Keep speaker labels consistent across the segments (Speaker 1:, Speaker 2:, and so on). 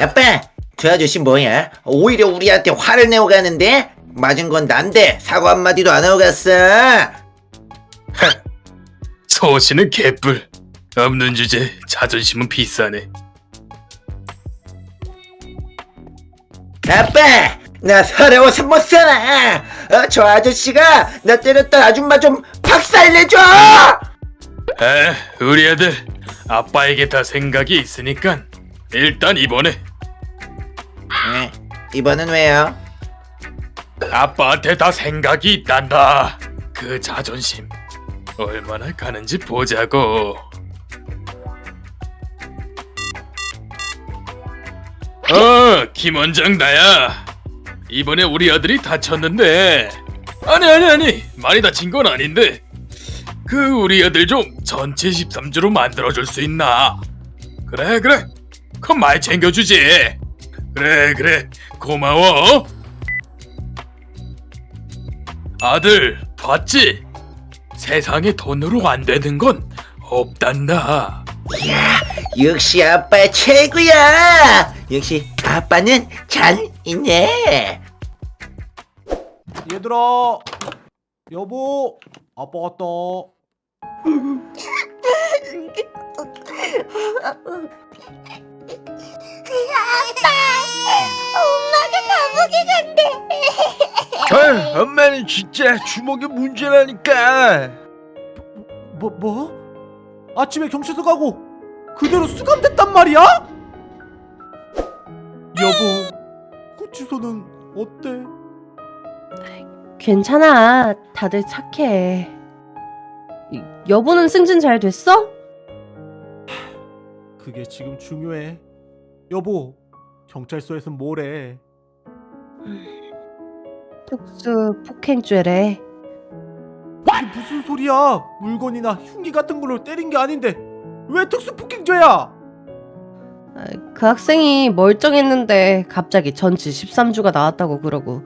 Speaker 1: 아빠, 저 아저씨 뭐야? 오히려 우리한테 화를 내고 가는데? 맞은 건 난데 사과 한마디도 안 하고 갔어.
Speaker 2: 소신은 개뿔. 없는 주제 자존심은 비싸네.
Speaker 1: 아빠, 나 서러워서 못 살아. 어, 저 아저씨가 나 때렸던 아줌마 좀 박살내줘.
Speaker 2: 아, 우리 아들 아빠에게 다 생각이 있으니까 일단 이번에
Speaker 1: 네, 이번엔 왜요?
Speaker 2: 아빠한테 다 생각이 있단다. 그 자존심 얼마나 가는지 보자고. 어, 김 원장 나야. 이번에 우리 아들이 다쳤는데. 아니 아니 아니 많이 다친 건 아닌데. 그 우리 아들 좀 전체 13주로 만들어줄 수 있나? 그래 그래. 그럼 많이 챙겨주지. 그래 그래 고마워. 아들 봤지? 세상에 돈으로 안 되는 건 없단다.
Speaker 1: 역시 아빠 최고야. 역시 아빠는 잘 있네.
Speaker 3: 얘들아 여보 아빠 왔다
Speaker 4: 아, 엄마는 진짜 주먹이 문제라니까.
Speaker 3: 뭐 뭐? 아침에 경찰서 가고 그대로 수감됐단 말이야? 여보 그 주소는 어때?
Speaker 5: 괜찮아. 다들 착해. 이- 여보는 승진 잘 됐어?
Speaker 3: 그게 지금 중요해 여보 경찰서에선 뭐래
Speaker 5: 특수 폭행죄래.
Speaker 3: 이게 무슨 소리야 물건이나 흉기 같은 걸로 때린 게 아닌데 왜 특수 폭행죄야
Speaker 5: 아, 그 학생이 멀쩡했는데 갑자기 전치 13주가 나왔다고 그러고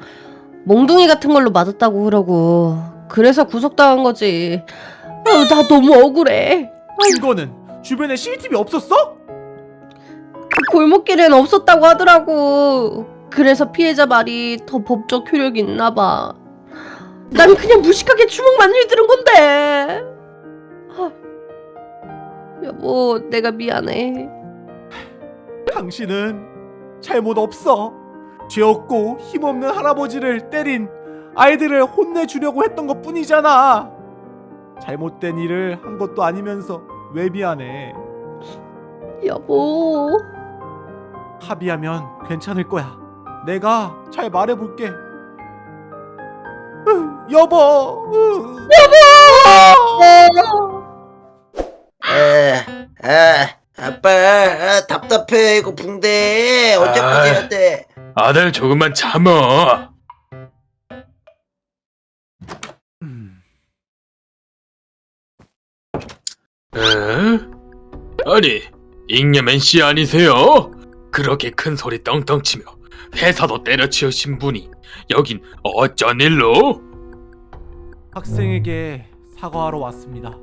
Speaker 5: 몽둥이 같은 걸로 맞았다고 그러고 그래서 구속당한 거지. 아, 나 너무 억울해.
Speaker 3: 이거는 주변에 CCTV 없었어?
Speaker 5: 그 골목길엔 없었다고 하더라고. 그래서 피해자 말이 더 법적 효력이 있나 봐. 난 그냥 무식하게 주먹만 휘두른 건데. 아, 여보, 내가 미안해.
Speaker 3: 당신은 잘못 없어. 죄 없고 힘없는 할아버지를 때린 아이들을 혼내주려고 했던 것 뿐이잖아. 잘못된 일을 한 것도 아니면서 왜 미안해?
Speaker 5: 여보.
Speaker 3: 합의하면 괜찮을 거야. 내가 잘 말해볼게. 으, 여보. 으.
Speaker 1: 아, 아, 아빠 아, 답답해 이거 붕대 언제까지
Speaker 2: 아.
Speaker 1: 해야 돼?
Speaker 2: 아들 조금만 참어.
Speaker 3: 음,
Speaker 2: 에? 아니 잉여맨 씨 아니세요? 그렇게 큰 소리 떵떵 치며 회사도 때려치우신 분이 여긴 어쩐 일로?
Speaker 3: 학생에게 사과하러 왔습니다.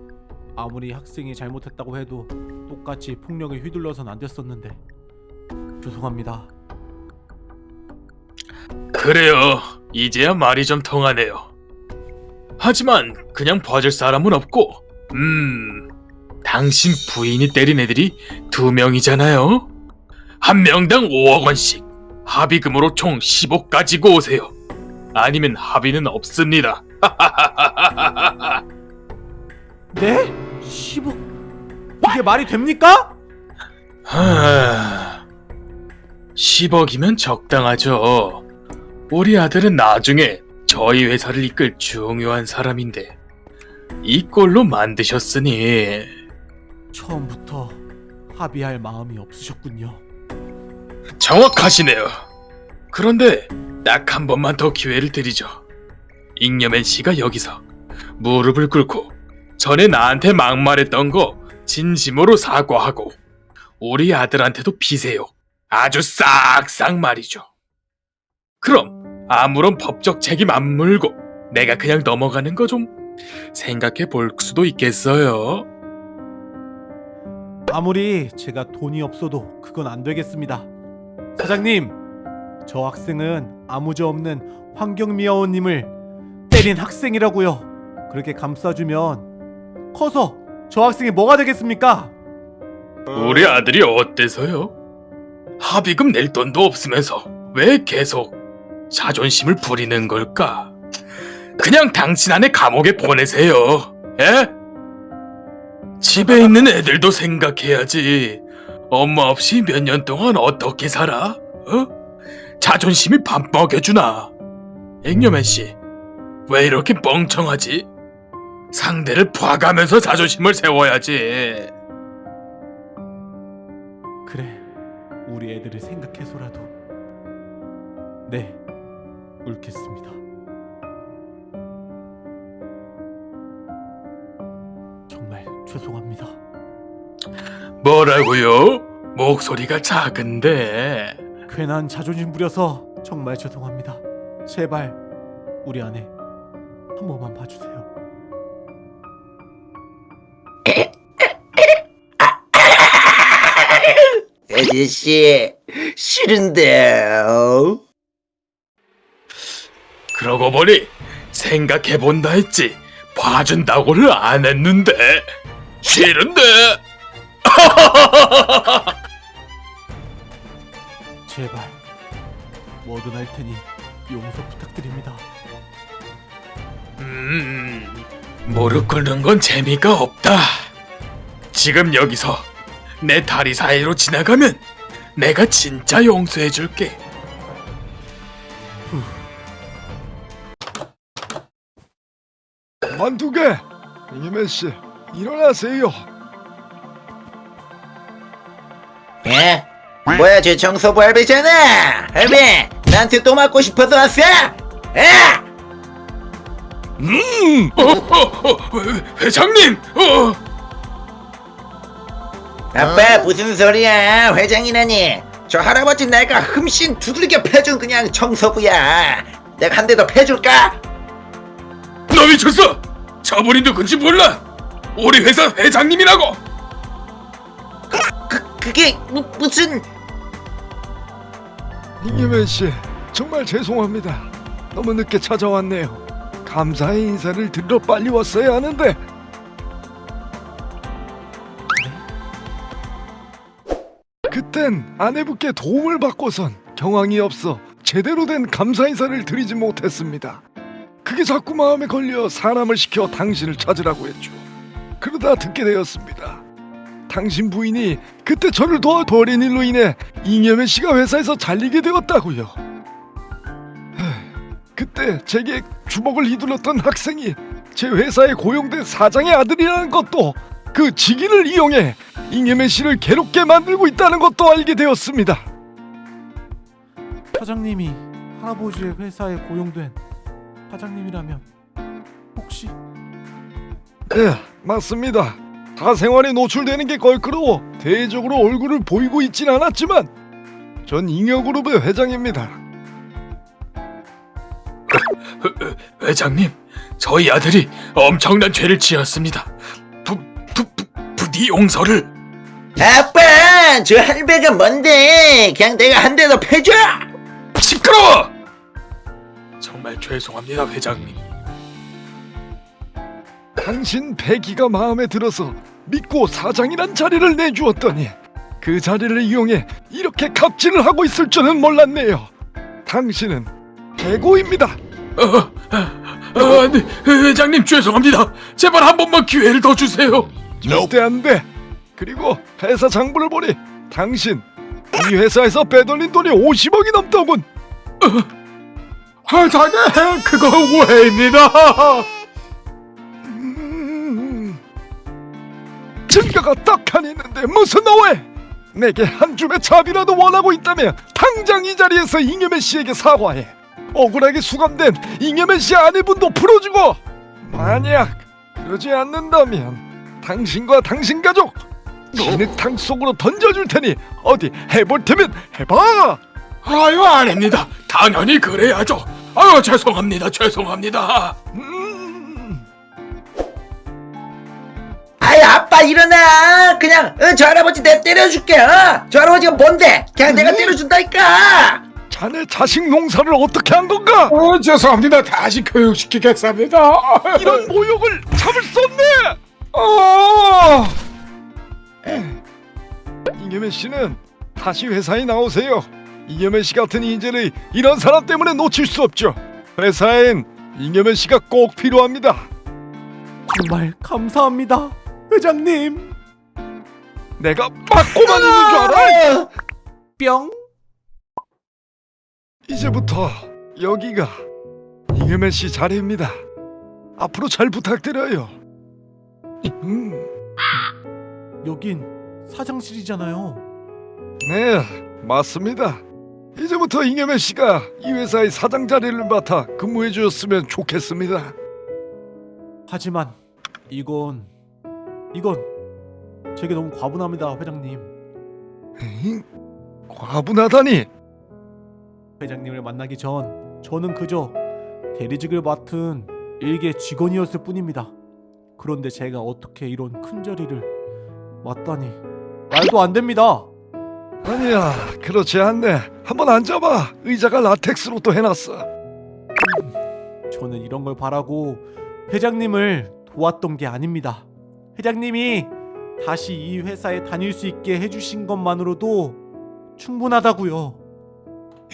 Speaker 3: 아무리 학생이 잘못했다고 해도 똑같이 폭력에 휘둘러선 안 됐었는데 죄송합니다.
Speaker 2: 그래요. 이제야 말이 좀 통하네요. 하지만 그냥 봐줄 사람은 없고, 음, 당신 부인이 때린 애들이 두 명이잖아요. 한 명당 5억 원씩 합의금으로 총 10억 가지고 오세요. 아니면 합의는 없습니다.
Speaker 3: 네? 10억? 이게 말이 됩니까?
Speaker 2: 하... 10억이면 적당하죠. 우리 아들은 나중에 저희 회사를 이끌 중요한 사람인데 이 꼴로 만드셨으니
Speaker 3: 처음부터 합의할 마음이 없으셨군요.
Speaker 2: 정확하시네요. 그런데 딱 한 번만 더 기회를 드리죠. 잉여맨 씨가 여기서 무릎을 꿇고 전에 나한테 막말했던 거 진심으로 사과하고 우리 아들한테도 비세요. 아주 싹싹 말이죠. 그럼 아무런 법적 책임 안 물고 내가 그냥 넘어가는 거 좀 생각해 볼 수도 있겠어요.
Speaker 3: 아무리 제가 돈이 없어도 그건 안 되겠습니다. 사장님, 저 학생은 아무저 없는 환경미화원님을 때린 학생이라고요. 그렇게 감싸주면 커서 저 학생이 뭐가 되겠습니까?
Speaker 2: 우리 아들이 어때서요? 합의금 낼 돈도 없으면서 왜 계속 자존심을 부리는 걸까? 그냥 당신 안에 감옥에 보내세요. 예? 집에 있는 애들도 생각해야지. 엄마 없이 몇 년 동안 어떻게 살아? 어? 자존심이 밥 먹여주나? 앵여맨 씨, 왜 이렇게 멍청하지? 상대를 봐가면서 자존심을 세워야지.
Speaker 3: 그래, 우리 애들을 생각해서라도 네, 옳겠습니다. 정말 죄송합니다.
Speaker 2: 뭐라고요? 목소리가 작은데.
Speaker 3: 괜한 자존심 부려서 정말 죄송합니다. 제발 우리 아내 한 번만 봐주세요.
Speaker 1: 아저씨 싫은데요.
Speaker 2: 그러고 보니 생각해본다 했지 봐준다고를 안 했는데 싫은데
Speaker 3: 제발 뭐든 할 테니 용서 부탁드립니다.
Speaker 2: 음 무릎 꿇는 건 재미가 없다 지금 여기서 내 다리 사이로 지나가면 내가 진짜 용서해줄게
Speaker 4: 만두개 이겸현 씨 일어나세요.
Speaker 1: 예? 뭐야 저 청소부 할배잖아. 할배 나한테 또 맞고 싶어서 왔어? 예?
Speaker 2: 어, 어, 어, 회- 회장님 어.
Speaker 1: 아빠 무슨 소리야 회장이라니 저 할아버지 내가 흠씬 두들겨 패준 그냥 청소부야 내가 한 대 더 패줄까?
Speaker 2: 너 미쳤어 저분이 누군지 몰라 우리 회사 회장님이라고
Speaker 1: 그, 그게 무, 무슨
Speaker 4: 이겸현 씨 정말 죄송합니다. 너무 늦게 찾아왔네요. 감사의 인사를 드리러 빨리 왔어야 하는데 그땐 아내분께 도움을 받고선 경황이 없어 제대로 된 감사 인사를 드리지 못했습니다. 그게 자꾸 마음에 걸려 사람을 시켜 당신을 찾으라고 했죠. 그러다 듣게 되었습니다. 당신 부인이 그때 저를 도와버린 일로 인해 이겸현 씨가 회사에서 잘리게 되었다고요. 하, 그때 제게 주먹을 휘둘렀던 학생이 제 회사에 고용된 사장의 아들이라는 것도 그 직위를 이용해 이겸현 씨를 괴롭게 만들고 있다는 것도 알게 되었습니다.
Speaker 3: 사장님이 할아버지의 회사에 고용된 사장님이라면 혹시
Speaker 4: 네, 맞습니다. 사생활에 노출되는 게 걸끄러워 대외적으로 얼굴을 보이고 있진 않았지만 전 잉여그룹의 회장입니다.
Speaker 2: 회장님, 저희 아들이 엄청난 죄를 지었습니다. 부, 부, 부, 부디 용서를.
Speaker 1: 아빠 저 할배가 뭔데 그냥 내가 한 대 더 패줘
Speaker 2: 시끄러워! 정말 죄송합니다, 회장님.
Speaker 4: 당신 배기가 마음에 들어서 믿고 사장이란 자리를 내주었더니 그 자리를 이용해 이렇게 갑질을 하고 있을 줄은 몰랐네요. 당신은 해고입니다.
Speaker 2: 어, 아, 네, 회장님 죄송합니다. 제발 한 번만 기회를 더 주세요.
Speaker 4: 절대 안 돼. 그리고 회사 장부를 보니 당신 이 회사에서 빼돌린 돈이 50억이 넘더군.
Speaker 2: 회장님, 그거 오해입니다.
Speaker 4: 증거가 떡하니 있는데 무슨 오해? 내게 한 줌의 잡이라도 원하고 있다면 당장 이 자리에서 잉여맨 씨에게 사과해. 억울하게 수감된 잉여맨 씨 아내분도 풀어주고 만약 그러지 않는다면 당신과 당신 가족 진흙탕 속으로 던져줄 테니 어디 해볼 테면 해봐.
Speaker 2: 아유, 아닙니다. 당연히 그래야죠. 아유, 죄송합니다. 죄송합니다.
Speaker 4: 음.
Speaker 1: 아이 아빠 일어나 그냥 어, 저 할아버지 내가 때려줄게 어? 저 할아버지가 뭔데 그냥 내가
Speaker 4: 음.
Speaker 1: 때려준다니까
Speaker 4: 자네 자식 농사를 어떻게 한 건가?
Speaker 6: 어, 죄송합니다. 다시 교육시키겠습니다.
Speaker 4: 이런 모욕을 참을 수 없네.
Speaker 6: 어,
Speaker 4: 이겸현 씨는 다시 회사에 나오세요. 이겸현 씨 같은 인재를 이런 사람 때문에 놓칠 수 없죠. 회사엔 이겸현 씨가 꼭 필요합니다.
Speaker 3: 정말 감사합니다 회장님
Speaker 4: 내가 맞고만 있는 줄 알아?
Speaker 3: 뿅
Speaker 4: 이제부터 여기가 이겸현 씨 자리입니다. 앞으로 잘 부탁드려요. 음,
Speaker 3: 여긴 사장실이잖아요
Speaker 4: 네, 맞습니다. 이제부터 이겸현 씨가 이 회사의 사장 자리를 맡아 근무해 주셨으면 좋겠습니다.
Speaker 3: 하지만 이건 이건 제게 너무 과분합니다 회장님
Speaker 4: 에잉? 과분하다니.
Speaker 3: 회장님을 만나기 전 저는 그저 대리직을 맡은 일개 직원이었을 뿐입니다. 그런데 제가 어떻게 이런 큰 자리를 맡다니 말도 안 됩니다.
Speaker 4: 아니야, 그렇지 않네. 한번 앉아봐. 의자가 라텍스로 또 해놨어.
Speaker 3: 저는 이런 걸 바라고 회장님을 도왔던 게 아닙니다. 회장님이 다시 이 회사에 다닐 수 있게 해주신 것만으로도 충분하다고요.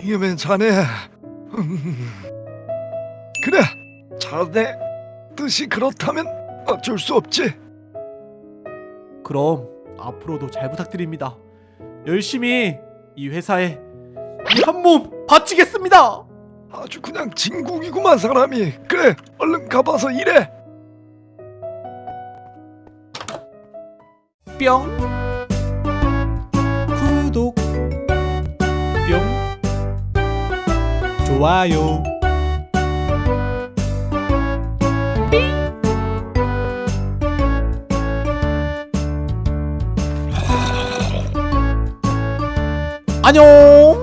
Speaker 4: 이겨면 자네. 음. 그래, 자네 뜻이 그렇다면 어쩔 수 없지.
Speaker 3: 그럼 앞으로도 잘 부탁드립니다. 열심히 이 회사에 이 한 몸 바치겠습니다.
Speaker 4: 아주 그냥 진국이구만 사람이. 그래, 얼른 가봐서 일해.
Speaker 3: 뿅. 구독. 뿅. 좋아요. 안녕